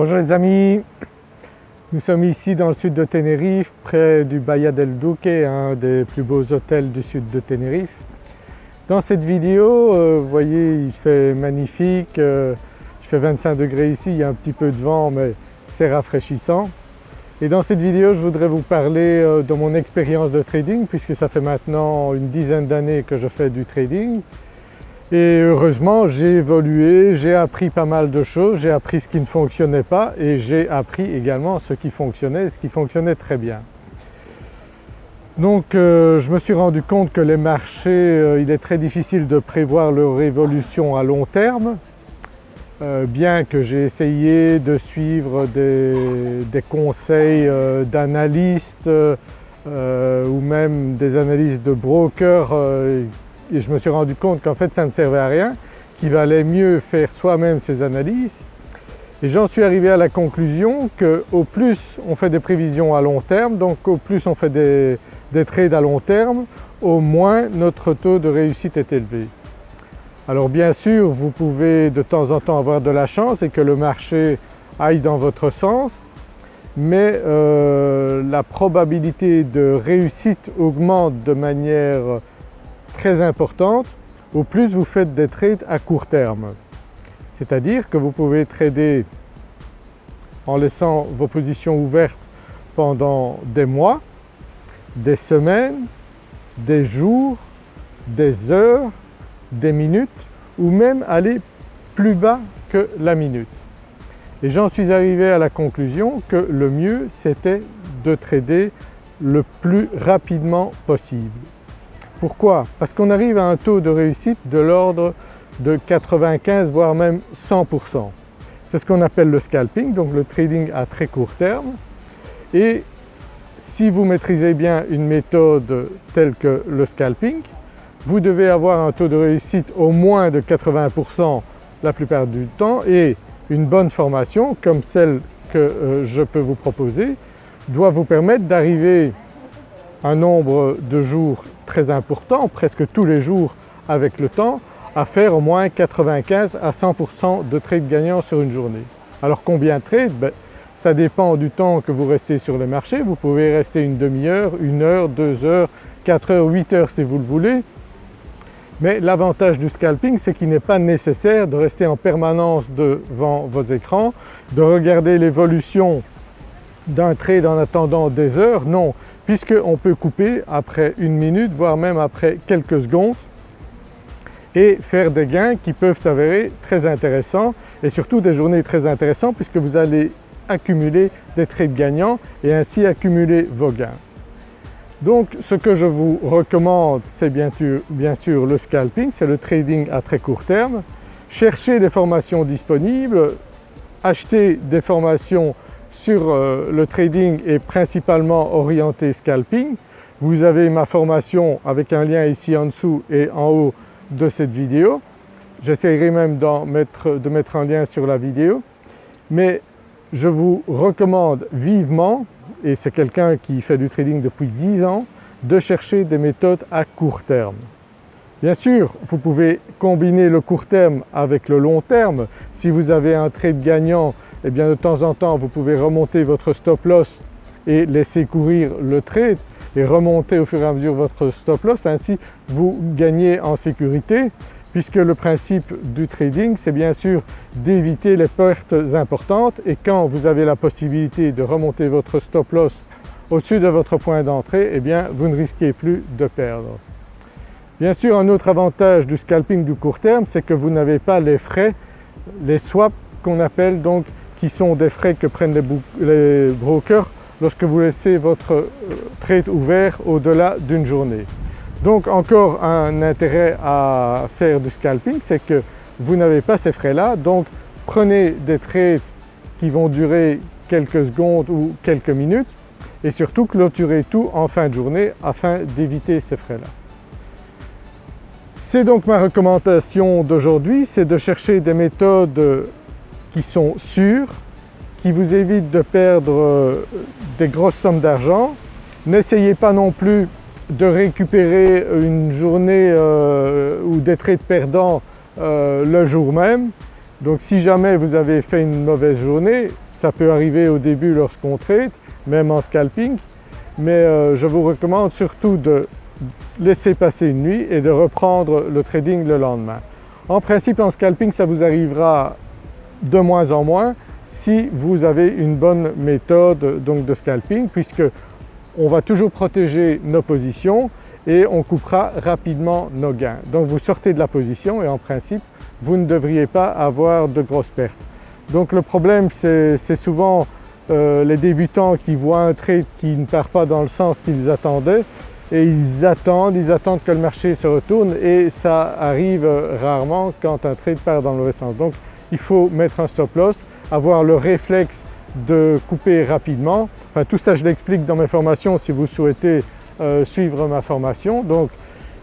Bonjour les amis, nous sommes ici dans le sud de Tenerife, près du Bahia del Duque, un des plus beaux hôtels du sud de Tenerife. Dans cette vidéo, euh, voyez il fait magnifique, euh, il fait 25 degrés ici, il y a un petit peu de vent mais c'est rafraîchissant. Et dans cette vidéo je voudrais vous parler euh, de mon expérience de trading puisque ça fait maintenant une dizaine d'années que je fais du trading et heureusement j'ai évolué, j'ai appris pas mal de choses, j'ai appris ce qui ne fonctionnait pas et j'ai appris également ce qui fonctionnait ce qui fonctionnait très bien. Donc euh, je me suis rendu compte que les marchés, euh, il est très difficile de prévoir leur évolution à long terme, euh, bien que j'ai essayé de suivre des, conseils d'analystes ou même des analystes de brokers et je me suis rendu compte qu'en fait ça ne servait à rien, qu'il valait mieux faire soi-même ses analyses et j'en suis arrivé à la conclusion qu'au plus on fait des prévisions à long terme, donc au plus on fait des, des trades à long terme, au moins notre taux de réussite est élevé. Alors bien sûr vous pouvez de temps en temps avoir de la chance et que le marché aille dans votre sens, mais euh, la probabilité de réussite augmente de manière très importante au plus vous faites des trades à court terme. C'est-à-dire que vous pouvez trader en laissant vos positions ouvertes pendant des mois, des semaines, des jours, des heures, des minutes ou même aller plus bas que la minute. Et j'en suis arrivé à la conclusion que le mieux c'était de trader le plus rapidement possible. Pourquoi? Parce qu'on arrive à un taux de réussite de l'ordre de 95 voire même 100%. C'est ce qu'on appelle le scalping, donc le trading à très court terme et si vous maîtrisez bien une méthode telle que le scalping, vous devez avoir un taux de réussite au moins de 80% la plupart du temps et une bonne formation comme celle que euh, je peux vous proposer doit vous permettre d'arriver un nombre de jours très important, presque tous les jours avec le temps, à faire au moins 95 à 100% de trades gagnants sur une journée. Alors combien de trades? Ben, Ça dépend du temps que vous restez sur le marché, vous pouvez rester une demi-heure, une heure, deux heures, quatre heures, huit heures si vous le voulez. Mais l'avantage du scalping c'est qu'il n'est pas nécessaire de rester en permanence devant votre écran, de regarder l'évolution d'un trade en attendant des heures, non, puisqu'on peut couper après une minute voire même après quelques secondes et faire des gains qui peuvent s'avérer très intéressants et surtout des journées très intéressantes puisque vous allez accumuler des trades gagnants et ainsi accumuler vos gains. Donc ce que je vous recommande c'est bien, sûr le scalping, c'est le trading à très court terme. Cherchez des formations disponibles, achetez des formations euh, le trading est principalement orienté scalping. Vous avez ma formation avec un lien ici en dessous et en haut de cette vidéo. J'essaierai même mettre, de mettre un lien sur la vidéo. Mais je vous recommande vivement, et c'est quelqu'un qui fait du trading depuis 10 ans, de chercher des méthodes à court terme. Bien sûr, vous pouvez combiner le court terme avec le long terme. Si vous avez un trade gagnant eh bien de temps en temps vous pouvez remonter votre stop loss et laisser courir le trade et remonter au fur et à mesure votre stop loss, ainsi vous gagnez en sécurité puisque le principe du trading c'est bien sûr d'éviter les pertes importantes et quand vous avez la possibilité de remonter votre stop loss au-dessus de votre point d'entrée, eh bien vous ne risquez plus de perdre. Bien sûr un autre avantage du scalping du court terme c'est que vous n'avez pas les frais, les swaps qu'on appelle donc qui sont des frais que prennent les, brokers lorsque vous laissez votre euh, trade ouvert au-delà d'une journée. Donc encore un intérêt à faire du scalping, c'est que vous n'avez pas ces frais-là, donc prenez des trades qui vont durer quelques secondes ou quelques minutes et surtout clôturez tout en fin de journée afin d'éviter ces frais-là. C'est donc ma recommandation d'aujourd'hui, c'est de chercher des méthodes qui sont sûrs, qui vous évitent de perdre euh, des grosses sommes d'argent. N'essayez pas non plus de récupérer une journée euh, ou des trades perdants euh, le jour même. Donc si jamais vous avez fait une mauvaise journée, ça peut arriver au début lorsqu'on trade, même en scalping, mais je vous recommande surtout de laisser passer une nuit et de reprendre le trading le lendemain. En principe en scalping ça vous arrivera de moins en moins si vous avez une bonne méthode donc de scalping puisque on va toujours protéger nos positions et on coupera rapidement nos gains. Donc vous sortez de la position et en principe vous ne devriez pas avoir de grosses pertes. Donc le problème c'est souvent euh, les débutants qui voient un trade qui ne part pas dans le sens qu'ils attendaient et ils attendent, ils attendent que le marché se retourne et ça arrive rarement quand un trade part dans le mauvais sens. Donc il faut mettre un stop loss, avoir le réflexe de couper rapidement. Enfin tout ça je l'explique dans mes formations si vous souhaitez euh, suivre ma formation. Donc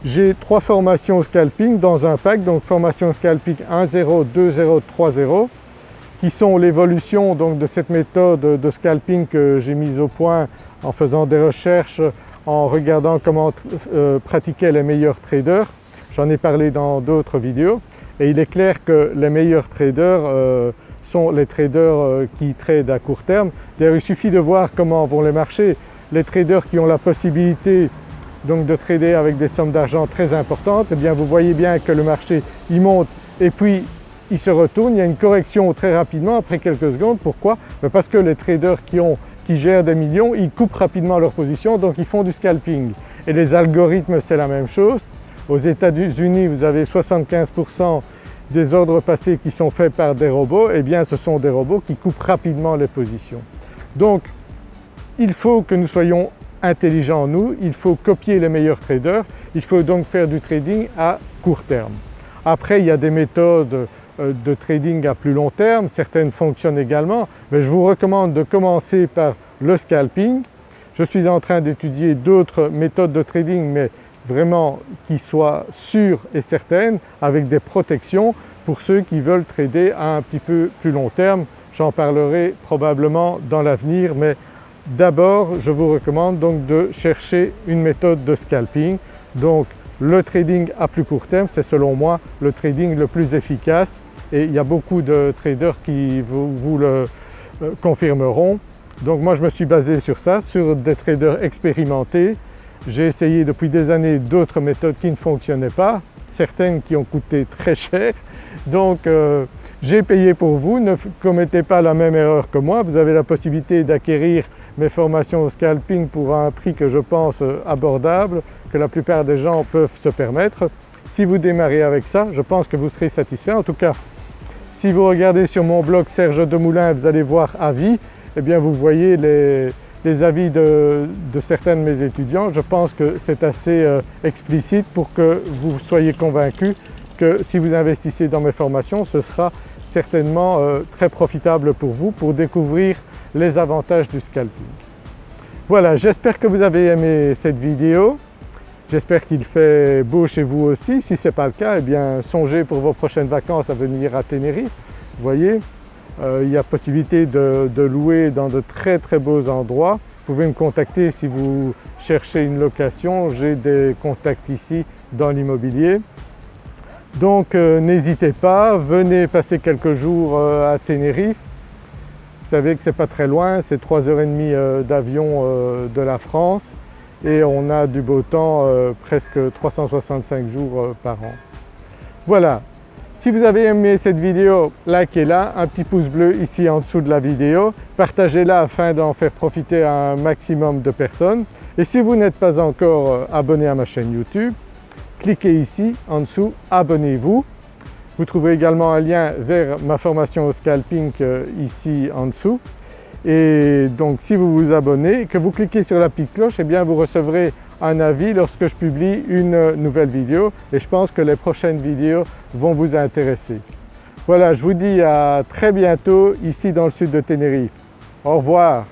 j'ai trois formations scalping dans un pack, donc formation scalping 1.0, 2.0, 3.0 qui sont l'évolution de cette méthode de scalping que j'ai mise au point en faisant des recherches, en regardant comment euh, pratiquaient les meilleurs traders. J'en ai parlé dans d'autres vidéos et il est clair que les meilleurs traders euh, sont les traders euh, qui tradent à court terme. D'ailleurs il suffit de voir comment vont les marchés. Les traders qui ont la possibilité donc de trader avec des sommes d'argent très importantes, eh bien vous voyez bien que le marché il monte et puis il se retourne, il y a une correction très rapidement après quelques secondes. Pourquoi? Ben Parce que les traders qui, ont, qui gèrent des millions, ils coupent rapidement leur position donc ils font du scalping. Et les algorithmes c'est la même chose. Aux États-Unis vous avez 75% des ordres passés qui sont faits par des robots, eh bien ce sont des robots qui coupent rapidement les positions. Donc il faut que nous soyons intelligents nous, il faut copier les meilleurs traders, il faut donc faire du trading à court terme. Après il y a des méthodes de trading à plus long terme, certaines fonctionnent également, mais je vous recommande de commencer par le scalping. Je suis en train d'étudier d'autres méthodes de trading mais vraiment qui soient sûres et certaines avec des protections pour ceux qui veulent trader à un petit peu plus long terme. J'en parlerai probablement dans l'avenir mais d'abord je vous recommande donc de chercher une méthode de scalping. Donc le trading à plus court terme c'est selon moi le trading le plus efficace et il y a beaucoup de traders qui vous, le euh, confirmeront. Donc moi je me suis basé sur ça, sur des traders expérimentés j'ai essayé depuis des années d'autres méthodes qui ne fonctionnaient pas, certaines qui ont coûté très cher. Donc euh, j'ai payé pour vous, ne commettez pas la même erreur que moi. Vous avez la possibilité d'acquérir mes formations au scalping pour un prix que je pense euh, abordable, que la plupart des gens peuvent se permettre. Si vous démarrez avec ça, je pense que vous serez satisfait. En tout cas, si vous regardez sur mon blog Serge Demoulin, vous allez voir avis, eh bien vous voyez les, avis de, certains de mes étudiants, je pense que c'est assez euh, explicite pour que vous soyez convaincus que si vous investissez dans mes formations, ce sera certainement euh, très profitable pour vous pour découvrir les avantages du scalping. Voilà, j'espère que vous avez aimé cette vidéo. J'espère qu'il fait beau chez vous aussi. Si ce n'est pas le cas, eh bien songez pour vos prochaines vacances à venir à Tenerife. Vous voyez, euh, il y a possibilité de, louer dans de très très beaux endroits. Vous pouvez me contacter si vous cherchez une location, j'ai des contacts ici dans l'immobilier. Donc euh, n'hésitez pas, venez passer quelques jours euh, à Tenerife. Vous savez que ce n'est pas très loin, c'est 3h30 d'avion de la France et on a du beau temps presque 365 jours par an. Voilà, si vous avez aimé cette vidéo, likez-la, un petit pouce bleu ici en dessous de la vidéo, partagez-la afin d'en faire profiter un maximum de personnes. Et si vous n'êtes pas encore euh, abonné à ma chaîne YouTube, cliquez ici en dessous, abonnez-vous. Vous trouverez également un lien vers ma formation au scalping euh, ici en dessous. Et donc si vous vous abonnez, que vous cliquez sur la petite cloche, eh bien vous recevrez un avis lorsque je publie une nouvelle vidéo et je pense que les prochaines vidéos vont vous intéresser. Voilà, je vous dis à très bientôt ici dans le sud de Tenerife. Au revoir